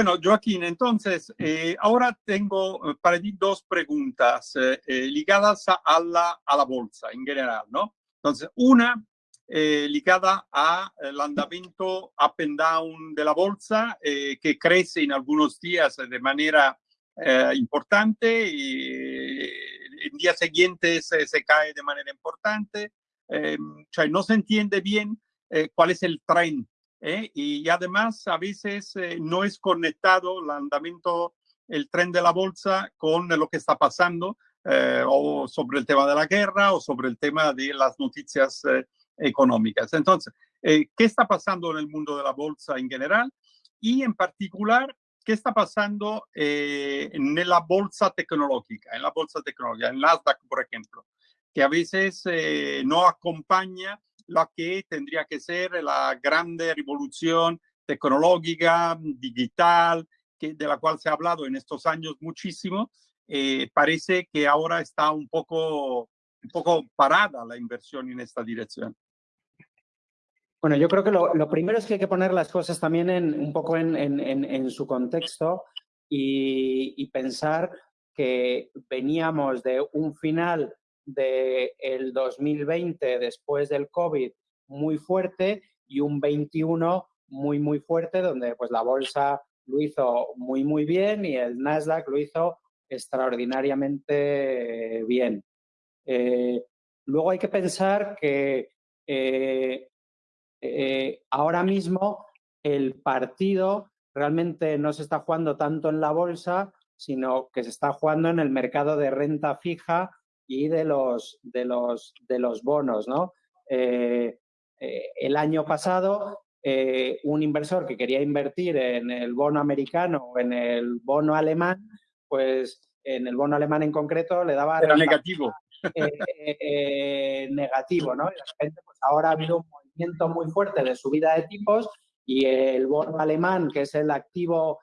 Bueno, Joaquín, entonces, eh, ahora tengo eh, para ti dos preguntas eh, ligadas a la, a la bolsa en general, ¿no? Entonces, una ligada al andamiento up and down de la bolsa, que crece en algunos días de manera importante y en días siguientes se cae de manera importante. o sea, no se entiende bien cuál es el tren ¿eh? y además a veces eh, no es conectado el andamiento, el tren de la bolsa con lo que está pasando eh, o sobre el tema de la guerra o sobre el tema de las noticias económicas. Entonces, ¿qué está pasando en el mundo de la bolsa en general? Y en particular, ¿qué está pasando en la bolsa tecnológica? En la bolsa tecnológica, en Nasdaq, por ejemplo, que a veces no acompaña lo que tendría que ser la grande revolución tecnológica, digital, que, de la cual se ha hablado en estos años muchísimo, eh, parece que ahora está un poco, un poco parada la inversión en esta dirección. Bueno, yo creo que lo, primero es que hay que poner las cosas también en, un poco en, en, en su contexto y, pensar que veníamos de un final del 2020 después del COVID muy fuerte y un 21 muy, muy fuerte, donde pues la bolsa lo hizo muy, muy bien y el Nasdaq lo hizo extraordinariamente bien. Eh, luego hay que pensar que eh, eh, ahora mismo el partido realmente no se está jugando tanto en la bolsa, sino que se está jugando en el mercado de renta fija y de los, de los, de los bonos. ¿no? Eh, eh, el año pasado, eh, un inversor que quería invertir en el bono americano o en el bono alemán, pues en el bono alemán en concreto le daba... Era negativo. negativo, ¿no? Y pues ahora ha habido un movimiento muy fuerte de subida de tipos y el bono alemán, que es el activo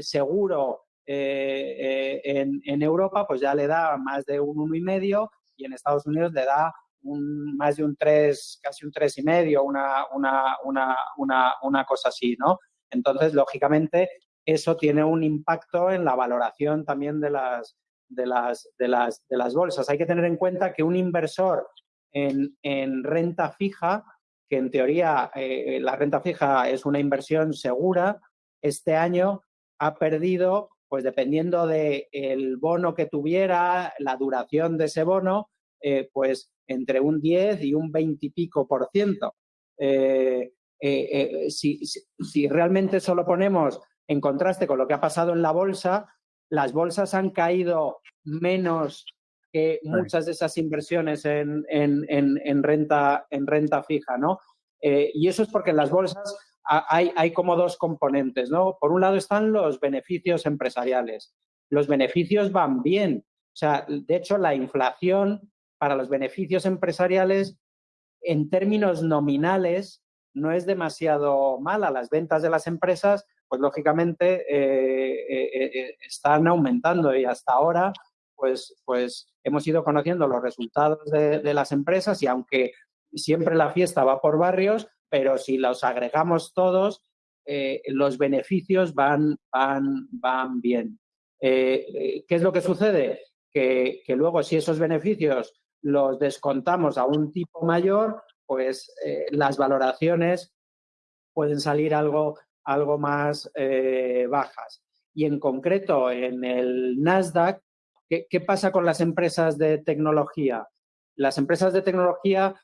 seguro eh, eh, en, Europa pues ya le da más de un uno y medio y en Estados Unidos le da un, más de un 3, casi un tres y medio, una, una, una, una, una cosa así, ¿no? Entonces, lógicamente, eso tiene un impacto en la valoración también de las, de las, de las, de las bolsas. Hay que tener en cuenta que un inversor en, en renta fija, que en teoría eh, la renta fija es una inversión segura, este año ha perdido pues dependiendo del el bono que tuviera, la duración de ese bono, eh, pues entre un 10 y un 20 y pico por ciento. Eh, eh, si, si, realmente solo ponemos en contraste con lo que ha pasado en la bolsa, las bolsas han caído menos que muchas de esas inversiones en, en, en, renta, en renta fija, ¿no? y eso es porque las bolsas hay, como dos componentes, ¿no? Por un lado están los beneficios empresariales. Los beneficios van bien. O sea, de hecho, la inflación para los beneficios empresariales en términos nominales no es demasiado mala. Las ventas de las empresas, pues lógicamente, eh, eh, eh, están aumentando y hasta ahora, pues, pues hemos ido conociendo los resultados de las empresas y aunque siempre la fiesta va por barrios, pero si los agregamos todos, eh, los beneficios van, van, van bien. Eh, eh, ¿Qué es lo que sucede? Que, luego si esos beneficios los descontamos a un tipo mayor, pues las valoraciones pueden salir algo, algo más bajas. Y en concreto en el Nasdaq, ¿qué, ¿qué, pasa con las empresas de tecnología? Las empresas de tecnología,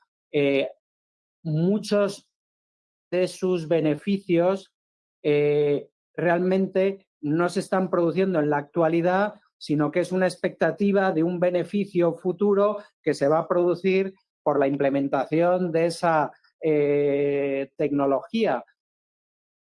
muchos de sus beneficios eh, realmente no se están produciendo en la actualidad, sino que es una expectativa de un beneficio futuro que se va a producir por la implementación de esa eh, tecnología.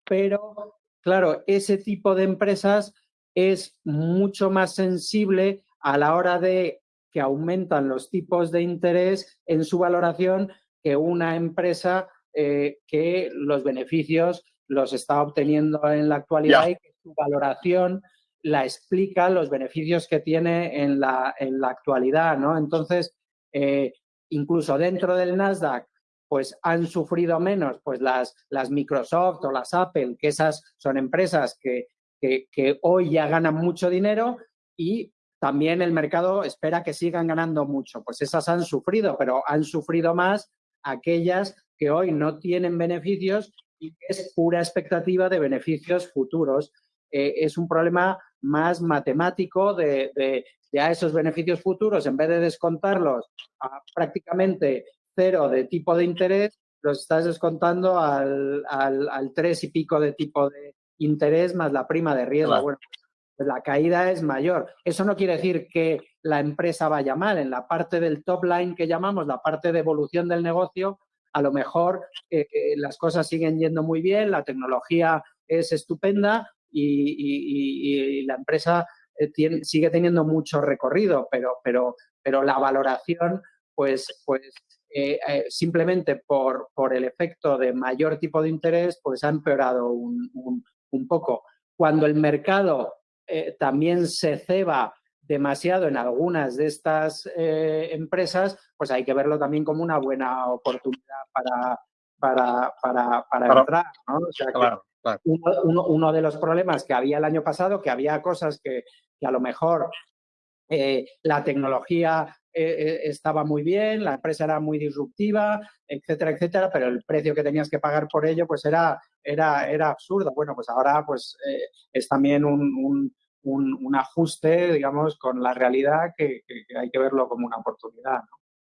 Pero, claro, ese tipo de empresas es mucho más sensible a la hora de que aumentan los tipos de interés en su valoración que una empresa eh, que los beneficios los está obteniendo en la actualidad y que su valoración la explica los beneficios que tiene en la, en la actualidad, ¿no? Entonces, eh, incluso dentro del Nasdaq, pues han sufrido menos pues las, las Microsoft o las Apple, que esas son empresas que, que, hoy ya ganan mucho dinero y también el mercado espera que sigan ganando mucho. Pues esas han sufrido, pero han sufrido más aquellas que hoy no tienen beneficios y que es pura expectativa de beneficios futuros. Eh, es un problema más matemático de, de, a esos beneficios futuros, en vez de descontarlos a prácticamente cero de tipo de interés, los estás descontando al, al, tres y pico de tipo de interés más la prima de riesgo. Bueno, pues la caída es mayor. Eso no quiere decir que la empresa vaya mal. En la parte del top line que llamamos, la parte de evolución del negocio, a lo mejor eh, eh, las cosas siguen yendo muy bien, la tecnología es estupenda y, la empresa eh, sigue teniendo mucho recorrido, pero, pero, pero la valoración, pues, pues simplemente por, por, el efecto de mayor tipo de interés, pues ha empeorado un, un poco. Cuando el mercado también se ceba demasiado en algunas de estas eh, empresas, pues hay que verlo también como una buena oportunidad para, para, para, para entrar. ¿no? O sea que Uno, uno, de los problemas que había el año pasado, que había cosas que, que a lo mejor eh, la tecnología eh, estaba muy bien, la empresa era muy disruptiva, etcétera, etcétera, pero el precio que tenías que pagar por ello pues era, era, era absurdo. Bueno, pues ahora pues es también un, un, ajuste, digamos, con la realidad que, hay que verlo como una oportunidad. ¿no?